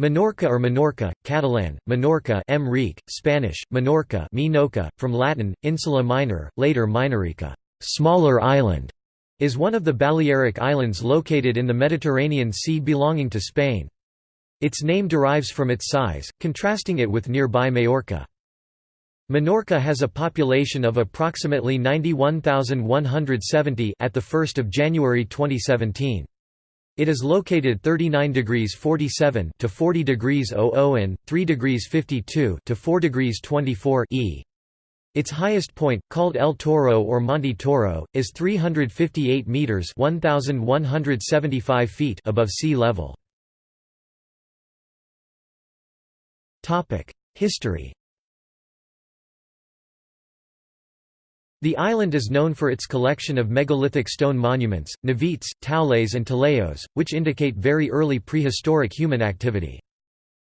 Minorca or Menorca, Catalan, Menorca M. Spanish, Menorca Minoca, from Latin, Insula Minor, later Minorica, smaller island, is one of the Balearic Islands located in the Mediterranean Sea belonging to Spain. Its name derives from its size, contrasting it with nearby Majorca. Minorca has a population of approximately 91,170 at the 1st of January 2017. It is located 39 degrees 47 to 40 degrees 00 and 3 degrees 52 to 4 degrees 24 e. Its highest point, called El Toro or Monte Toro, is 358 meters (1175 feet) above sea level. Topic: History. The island is known for its collection of megalithic stone monuments, navetes, taules and talaiots, which indicate very early prehistoric human activity.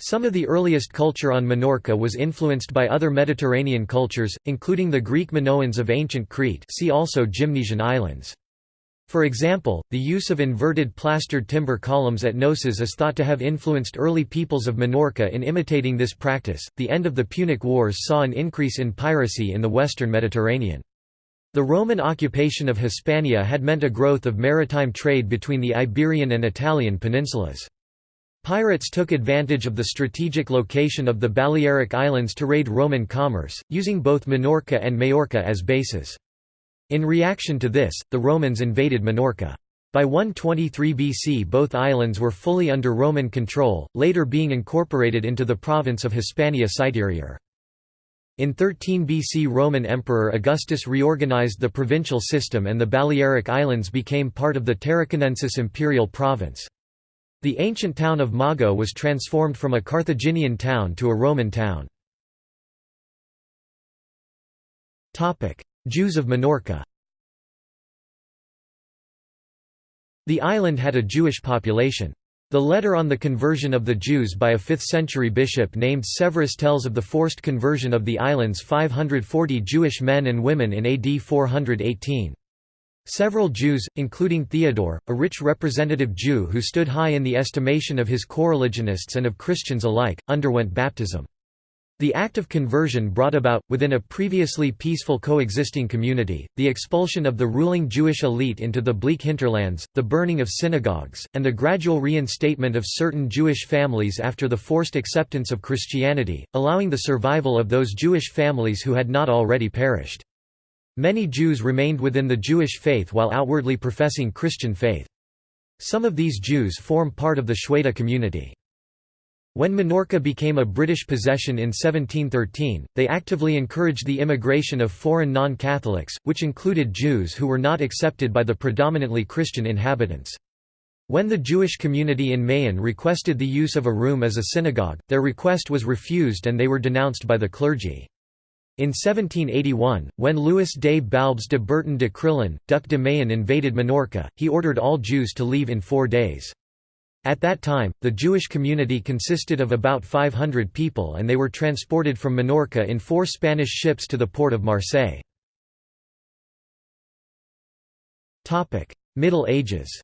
Some of the earliest culture on Minorca was influenced by other Mediterranean cultures, including the Greek Minoans of ancient Crete see also Gymnesian islands. For example, the use of inverted plastered timber columns at Knossos is thought to have influenced early peoples of Minorca in imitating this practice. The end of the Punic Wars saw an increase in piracy in the western Mediterranean. The Roman occupation of Hispania had meant a growth of maritime trade between the Iberian and Italian peninsulas. Pirates took advantage of the strategic location of the Balearic Islands to raid Roman commerce, using both Minorca and Majorca as bases. In reaction to this, the Romans invaded Minorca. By 123 BC both islands were fully under Roman control, later being incorporated into the province of Hispania Citerior. In 13 BC Roman Emperor Augustus reorganized the provincial system and the Balearic Islands became part of the Tarraconensis imperial province. The ancient town of Mago was transformed from a Carthaginian town to a Roman town. Jews of Minorca The island had a Jewish population. The letter on the conversion of the Jews by a 5th-century bishop named Severus tells of the forced conversion of the island's 540 Jewish men and women in AD 418. Several Jews, including Theodore, a rich representative Jew who stood high in the estimation of his coreligionists and of Christians alike, underwent baptism. The act of conversion brought about, within a previously peaceful coexisting community, the expulsion of the ruling Jewish elite into the bleak hinterlands, the burning of synagogues, and the gradual reinstatement of certain Jewish families after the forced acceptance of Christianity, allowing the survival of those Jewish families who had not already perished. Many Jews remained within the Jewish faith while outwardly professing Christian faith. Some of these Jews form part of the Xueta community. When Minorca became a British possession in 1713, they actively encouraged the immigration of foreign non-Catholics, which included Jews who were not accepted by the predominantly Christian inhabitants. When the Jewish community in Mahon requested the use of a room as a synagogue, their request was refused and they were denounced by the clergy. In 1781, when Louis des Balbes de Berton de Crillon, Duc de Mahon invaded Minorca, he ordered all Jews to leave in four days. At that time, the Jewish community consisted of about 500 people and they were transported from Minorca in four Spanish ships to the port of Marseille. Middle Ages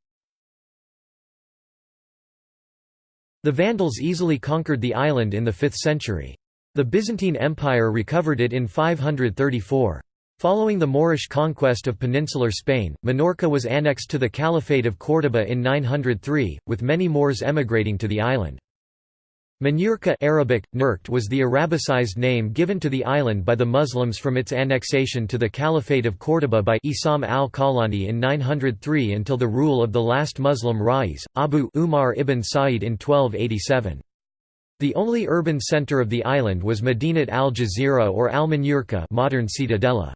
The Vandals easily conquered the island in the 5th century. The Byzantine Empire recovered it in 534. Following the Moorish conquest of peninsular Spain, Minorca was annexed to the Caliphate of Córdoba in 903, with many Moors emigrating to the island. Manurca Arabic, was the Arabicized name given to the island by the Muslims from its annexation to the Caliphate of Córdoba by Isam al-Khawlani in 903 until the rule of the last Muslim Rais, Abu Umar ibn Sa'id in 1287. The only urban center of the island was Medinat al-Jazira or al-Manurka modern Ciutadella.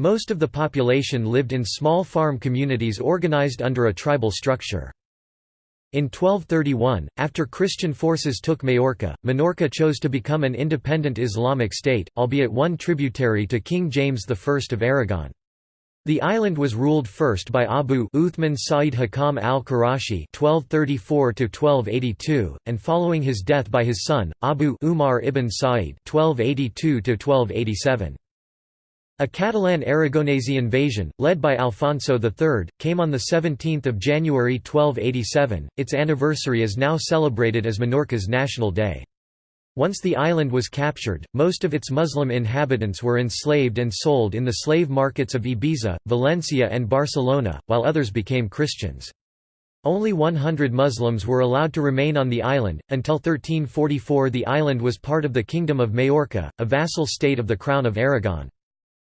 Most of the population lived in small farm communities organized under a tribal structure. In 1231, after Christian forces took Majorca, Minorca chose to become an independent Islamic state, albeit one tributary to King James I of Aragon. The island was ruled first by Abu Uthman Sa'id Hakam al-Qurashi (1234–1282), and following his death by his son Abu Umar ibn Sa'id (1282–1287). A Catalan Aragonese invasion, led by Alfonso III, came on 17 January 1287. Its anniversary is now celebrated as Minorca's National Day. Once the island was captured, most of its Muslim inhabitants were enslaved and sold in the slave markets of Ibiza, Valencia and Barcelona, while others became Christians. Only 100 Muslims were allowed to remain on the island. Until 1344, the island was part of the Kingdom of Majorca, a vassal state of the Crown of Aragon.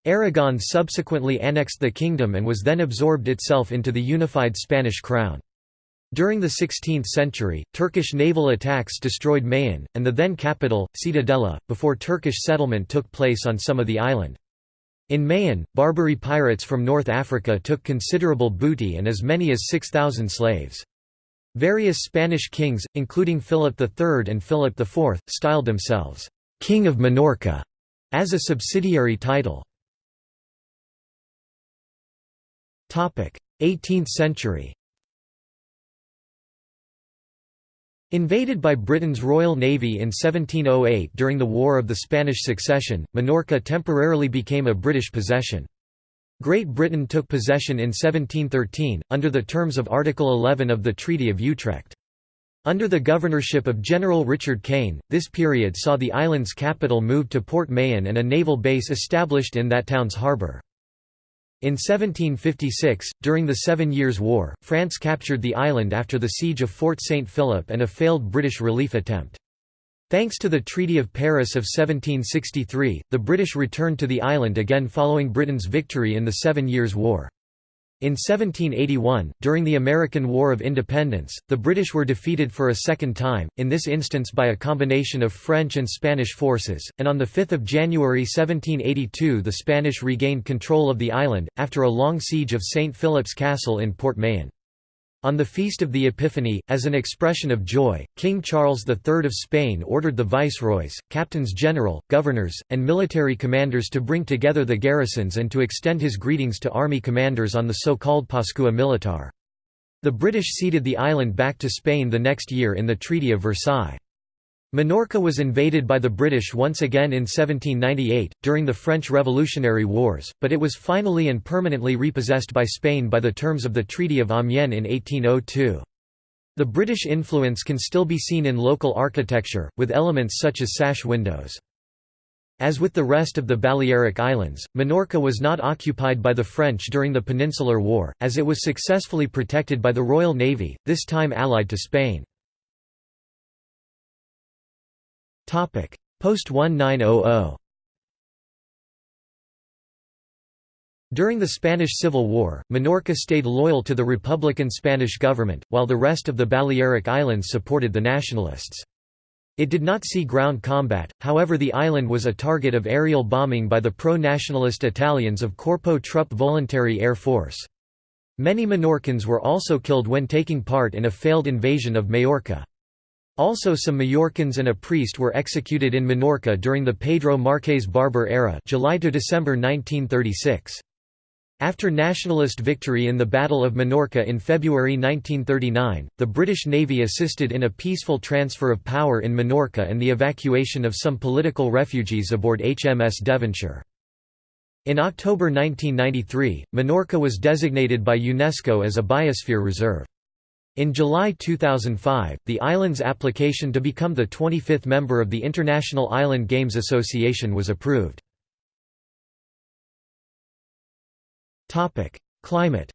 Aragon subsequently annexed the kingdom and was then absorbed itself into the unified Spanish crown. During the 16th century, Turkish naval attacks destroyed Mahon, and the then capital, Ciudadela, before Turkish settlement took place on some of the island. In Mahon, Barbary pirates from North Africa took considerable booty and as many as 6,000 slaves. Various Spanish kings, including Philip III and Philip IV, styled themselves, «King of Minorca» as a subsidiary title. 18th century Invaded by Britain's Royal Navy in 1708 during the War of the Spanish Succession, Minorca temporarily became a British possession. Great Britain took possession in 1713, under the terms of Article 11 of the Treaty of Utrecht. Under the governorship of General Richard Kane, this period saw the island's capital moved to Port Mahon and a naval base established in that town's harbour. In 1756, during the Seven Years' War, France captured the island after the siege of Fort St. Philip and a failed British relief attempt. Thanks to the Treaty of Paris of 1763, the British returned to the island again following Britain's victory in the Seven Years' War. In 1781, during the American War of Independence, the British were defeated for a second time, in this instance by a combination of French and Spanish forces, and on 5 January 1782 the Spanish regained control of the island, after a long siege of St. Philip's Castle in Port Mahon. On the Feast of the Epiphany, as an expression of joy, King Charles III of Spain ordered the viceroys, captains general, governors, and military commanders to bring together the garrisons and to extend his greetings to army commanders on the so-called Pascua Militar. The British ceded the island back to Spain the next year in the Treaty of Versailles. Minorca was invaded by the British once again in 1798, during the French Revolutionary Wars, but it was finally and permanently repossessed by Spain by the terms of the Treaty of Amiens in 1802. The British influence can still be seen in local architecture, with elements such as sash windows. As with the rest of the Balearic Islands, Minorca was not occupied by the French during the Peninsular War, as it was successfully protected by the Royal Navy, this time allied to Spain. Post-1900 During the Spanish Civil War, Minorca stayed loyal to the Republican Spanish government, while the rest of the Balearic Islands supported the nationalists. It did not see ground combat, however the island was a target of aerial bombing by the pro-nationalist Italians of Corpo Truppe Volontarie Air Force. Many Minorcans were also killed when taking part in a failed invasion of Majorca. Also some Majorcans and a priest were executed in Minorca during the Pedro Marques Barber era July to December 1936. After nationalist victory in the Battle of Minorca in February 1939, the British Navy assisted in a peaceful transfer of power in Minorca and the evacuation of some political refugees aboard HMS Devonshire. In October 1993, Minorca was designated by UNESCO as a Biosphere Reserve. In July 2005, the island's application to become the 25th member of the International Island Games Association was approved. Climate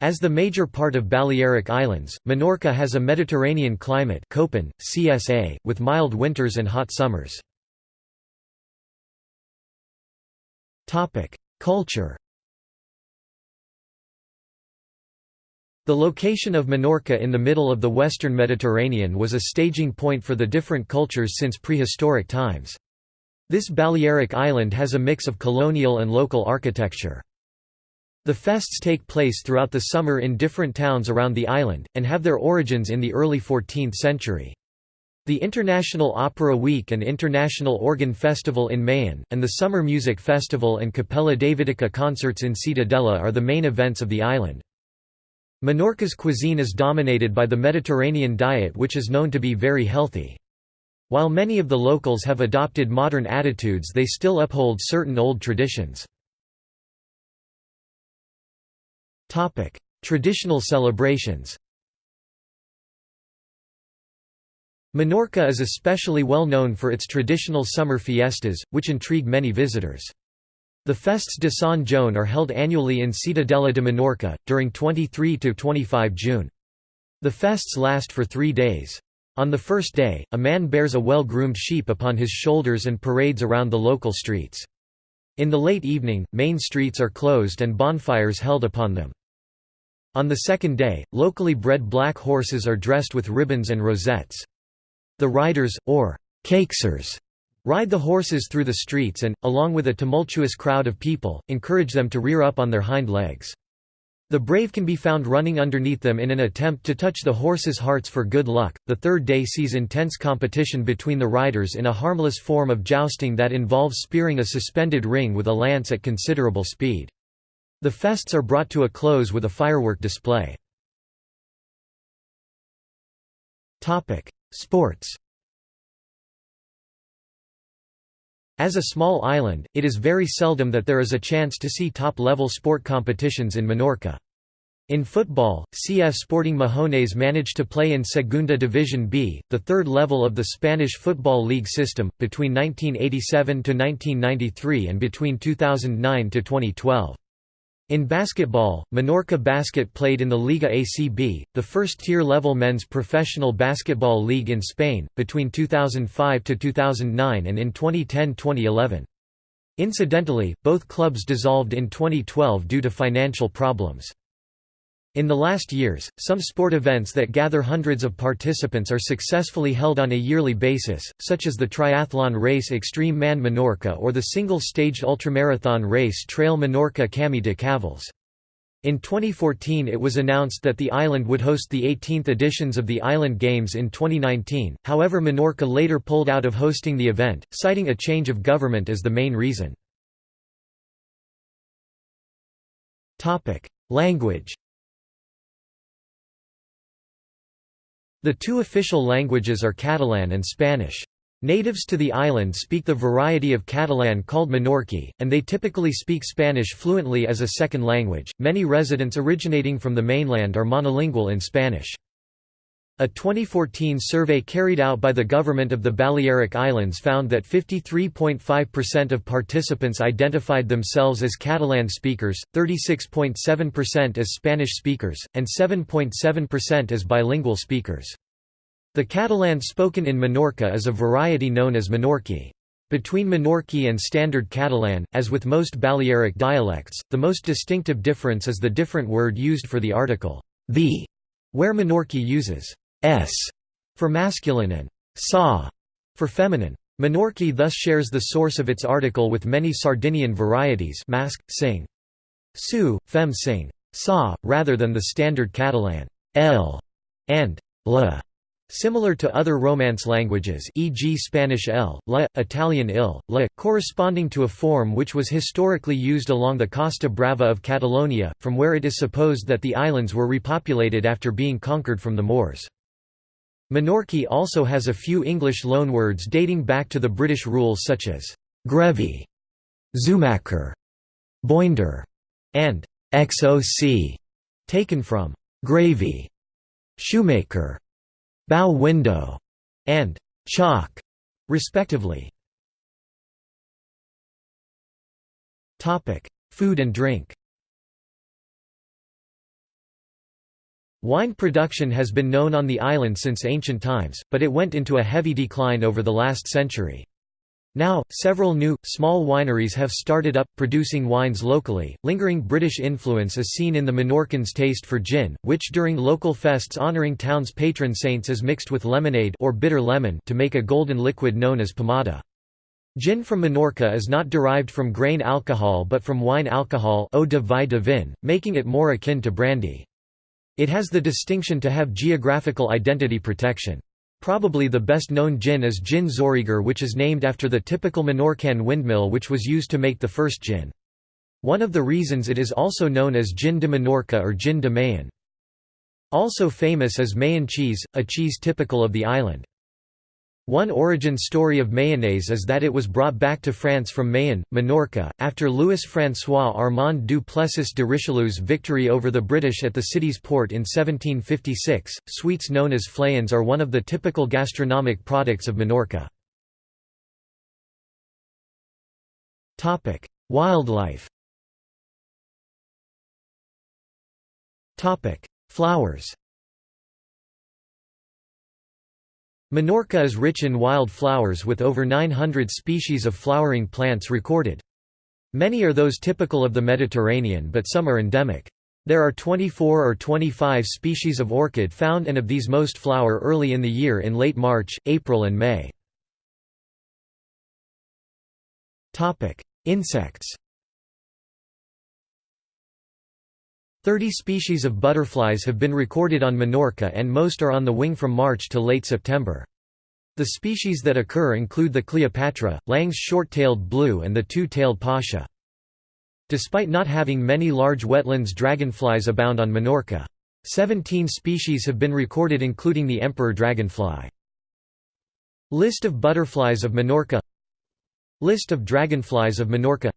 As the major part of Balearic Islands, Minorca has a Mediterranean climate Köppen, CSA, with mild winters and hot summers. Culture The location of Minorca in the middle of the western Mediterranean was a staging point for the different cultures since prehistoric times. This Balearic island has a mix of colonial and local architecture. The fests take place throughout the summer in different towns around the island, and have their origins in the early 14th century. The International Opera Week and International Organ Festival in Mahon, and the Summer Music Festival and Capella Davidica concerts in Ciutadella are the main events of the island. Minorca's cuisine is dominated by the Mediterranean diet which is known to be very healthy. While many of the locals have adopted modern attitudes they still uphold certain old traditions. Traditional celebrations Menorca is especially well known for its traditional summer fiestas, which intrigue many visitors. The Fests de Sant Joan are held annually in Ciutadella de Menorca, during 23–25 June. The fests last for three days. On the first day, a man bears a well-groomed sheep upon his shoulders and parades around the local streets. In the late evening, main streets are closed and bonfires held upon them. On the second day, locally bred black horses are dressed with ribbons and rosettes. The riders, or caixers, ride the horses through the streets and, along with a tumultuous crowd of people, encourage them to rear up on their hind legs. The brave can be found running underneath them in an attempt to touch the horses' hearts for good luck. The third day sees intense competition between the riders in a harmless form of jousting that involves spearing a suspended ring with a lance at considerable speed. The fests are brought to a close with a firework display. Sports As a small island, it is very seldom that there is a chance to see top-level sport competitions in Menorca. In football, CF Sporting Mahones managed to play in Segunda Division B, the third level of the Spanish Football League system, between 1987 to 1993 and between 2009 to 2012. In basketball, Menorca Basket played in the Liga ACB, the first tier-level men's professional basketball league in Spain, between 2005 to 2009 and in 2010-2011. Incidentally, both clubs dissolved in 2012 due to financial problems. In the last years, some sport events that gather hundreds of participants are successfully held on a yearly basis, such as the triathlon race Extreme Man Menorca or the single-staged ultramarathon race Trail Menorca Camí de Cavals. In 2014 it was announced that the island would host the 18th editions of the Island Games in 2019, however Menorca later pulled out of hosting the event, citing a change of government as the main reason. Language The two official languages are Catalan and Spanish. Natives to the island speak the variety of Catalan called Menorquí, and they typically speak Spanish fluently as a second language. Many residents originating from the mainland are monolingual in Spanish. A 2014 survey carried out by the government of the Balearic Islands found that 53.5% of participants identified themselves as Catalan speakers, 36.7% as Spanish speakers, and 7.7% as bilingual speakers. The Catalan spoken in Menorca is a variety known as Menorquí. Between Menorquí and Standard Catalan, as with most Balearic dialects, the most distinctive difference is the different word used for the article, the, where Menorquí uses s for masculine and sa for feminine. Menorquí thus shares the source of its article with many Sardinian varieties masc, sing. Su, fem sing. Sa, rather than the standard Catalan l and la. Similar to other Romance languages e.g. Spanish l, la, Italian il, la, corresponding to a form which was historically used along the Costa Brava of Catalonia, from where it is supposed that the islands were repopulated after being conquered from the Moors. Menorquí also has a few English loanwords dating back to the British rule such as «grevy», «zumacher», «boinder» and «xoc», taken from «gravy», «shoemaker», «bow window» and «chalk», respectively. Food and drink Wine production has been known on the island since ancient times, but it went into a heavy decline over the last century. Now, several new, small wineries have started up, producing wines locally. Lingering British influence is seen in the Menorcans' taste for gin, which during local fests honouring town's patron saints is mixed with lemonade or bitter lemon to make a golden liquid known as pomada. Gin from Menorca is not derived from grain alcohol but from wine alcohol eau de vie de vin, making it more akin to brandy. It has the distinction to have geographical identity protection. Probably the best known gin is gin Xoriguer which is named after the typical Menorcan windmill which was used to make the first gin. One of the reasons it is also known as gin de Menorca or gin de Mahon. Also famous is Mahon cheese, a cheese typical of the island. One origin story of mayonnaise is that it was brought back to France from Mahon, Minorca, after Louis-François Armand du Plessis de Richelieu's victory over the British at the city's port in 1756. Sweets known as flayons are one of the typical gastronomic products of Minorca. Topic: Wildlife. Topic: Flowers. Minorca is rich in wild flowers with over 900 species of flowering plants recorded. Many are those typical of the Mediterranean but some are endemic. There are 24 or 25 species of orchid found and of these most flower early in the year in late March, April and May. Insects 30 species of butterflies have been recorded on Minorca and most are on the wing from March to late September. The species that occur include the Cleopatra, Lang's short-tailed blue and the two-tailed pasha. Despite not having many large wetlands dragonflies abound on Minorca. Seventeen species have been recorded including the emperor dragonfly. List of butterflies of Minorca List of dragonflies of Minorca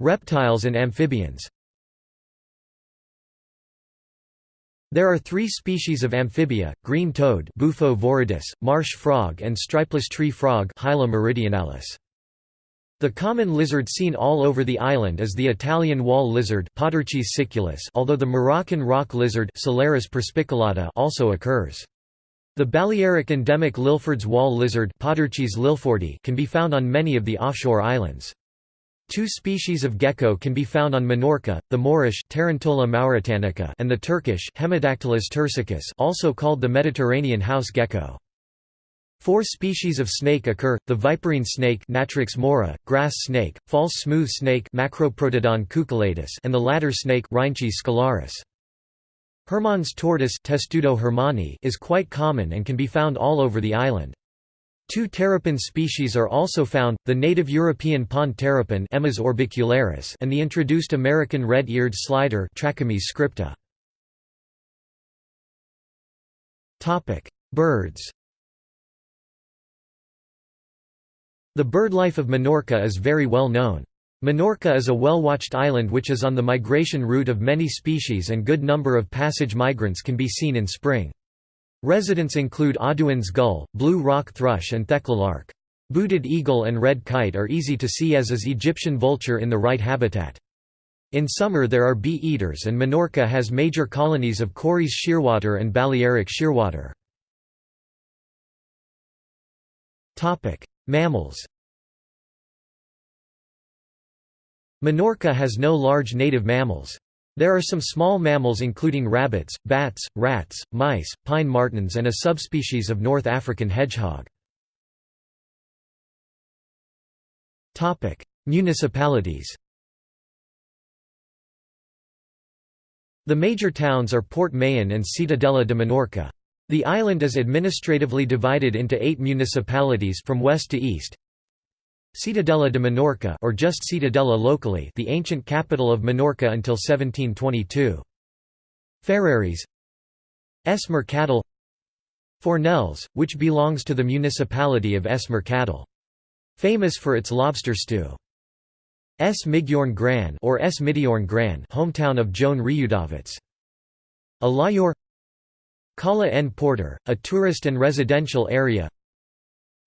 Reptiles and amphibians There are three species of amphibia, green toad Bufo viridis, marsh frog and stripeless tree frog Hyla meridionalis. The common lizard seen all over the island is the Italian wall lizard siculus although the Moroccan rock lizard Scelarcis perspicillata also occurs. The Balearic endemic Lilford's wall lizard can be found on many of the offshore islands. Two species of gecko can be found on Minorca, the Moorish Tarantola mauritanica and the Turkish Hemidactylus turcicus also called the Mediterranean house gecko. Four species of snake occur, the viperine snake Natrix maura, grass snake, false smooth snake Macroprotodon cucullatus and the ladder snake Rhinechis scalaris. Hermann's tortoise Testudo hermanni is quite common and can be found all over the island. Two terrapin species are also found, the native European pond terrapin Emys orbicularis and the introduced American red-eared slider Trachemys scripta. Birds The bird life of Minorca is very well known. Minorca is a well-watched island which is on the migration route of many species and good number of passage migrants can be seen in spring. Residents include Audouin's gull, blue rock thrush and thekla lark. Booted eagle and red kite are easy to see as is Egyptian vulture in the right habitat. In summer there are bee-eaters and Minorca has major colonies of Cory's shearwater and Balearic shearwater. Mammals Minorca has no large native mammals. There are some small mammals including rabbits, bats, rats, mice, pine martens and a subspecies of North African hedgehog. Municipalities The major towns are Port Mahon and Ciutadella de Menorca. The island is administratively divided into eight municipalities from west to east, Ciutadella de Menorca or just Ciutadella locally the ancient capital of Minorca until 1722. Ferreries. Es Mercadal. Fornells, which belongs to the municipality of Es Mercadal. Famous for its lobster stew. Es Migjorn Gran or Es Midiorn Gran hometown of Joan Riudavets. Alayor Cala en Porter, a tourist and residential area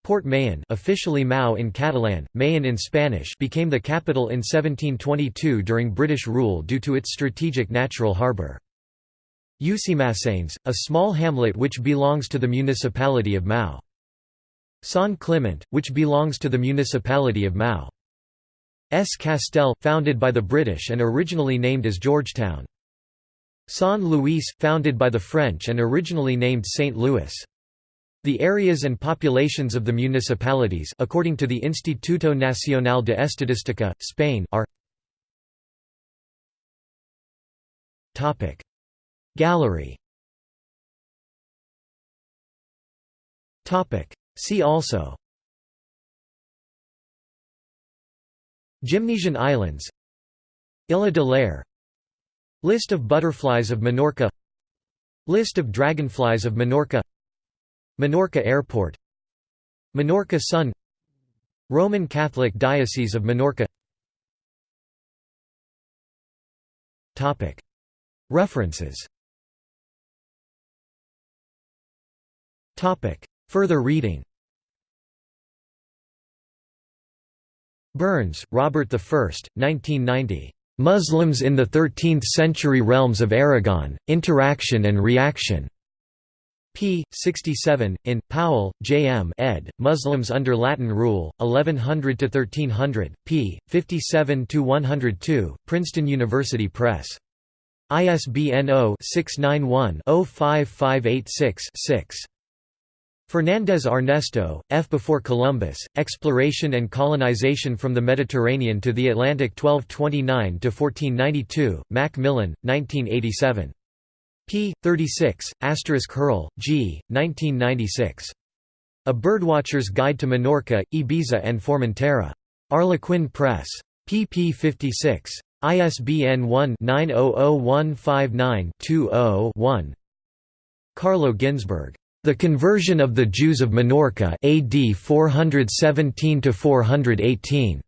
Port Mahon officially Maó in Catalan, Mahon in Spanish became the capital in 1722 during British rule due to its strategic natural harbour. Llucmaçanes, a small hamlet which belongs to the municipality of Maó. San Clement, which belongs to the municipality of Maó. S. Castell, founded by the British and originally named as Georgetown. San Luis, founded by the French and originally named St. Louis. The areas and populations of the municipalities according to the Instituto Nacional de Estadística, Spain are Gallery See also Gymnesian Islands Illa de l'Air List of butterflies of Minorca List of dragonflies of Minorca Minorca Airport Minorca Sun Roman Catholic Diocese of Minorca. References. Further reading. Burns, Robert I, 1990. Muslims in the Thirteenth-Century Realms of Aragon, Interaction and Reaction. P. 67, in, Powell, J. M. ed., Muslims under Latin Rule, 1100–1300, p. 57–102, Princeton University Press. ISBN 0-691-05586-6. Fernandez Armesto, F. Before Columbus, Exploration and Colonization from the Mediterranean to the Atlantic 1229–1492, Macmillan, 1987. P. 36, Hearl, G., 1996. A Birdwatcher's Guide to Minorca, Ibiza and Formentera. Harlequin Press. pp 56. ISBN 1-900159-20-1 Carlo Ginzburg. The Conversion of the Jews of Minorca AD 417 418.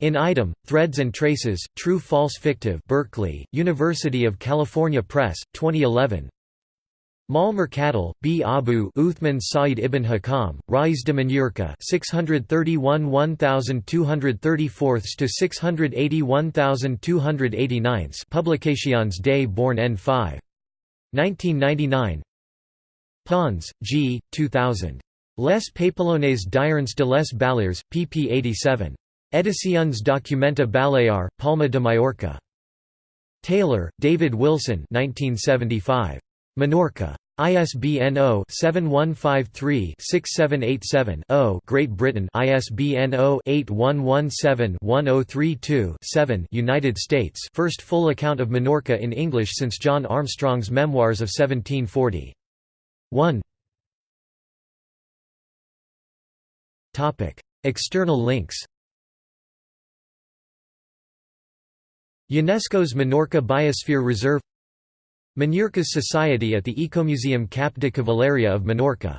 In item, Threads and Traces, True False Fictive Berkeley, University of California Press, 2011 Mal B. Abu Uthman Sa'id ibn Hakam, Rais de Minorca 631 1234 to 681 Publications des Born N5. 1999 Pons, G. 2000. Les Papillones d'Irons de les Balears, pp 87. Edicions Documenta Balear, Palma de Mallorca. Taylor, David Wilson 1975. Minorca. ISBN 0-7153-6787-0 Great Britain. ISBN 0-8117-1032-7 United States. First full account of Minorca in English since John Armstrong's Memoirs of 1740 1 External links UNESCO's Minorca Biosphere Reserve Minorca's Society at the Ecomuseum Cap de Cavalleria of Minorca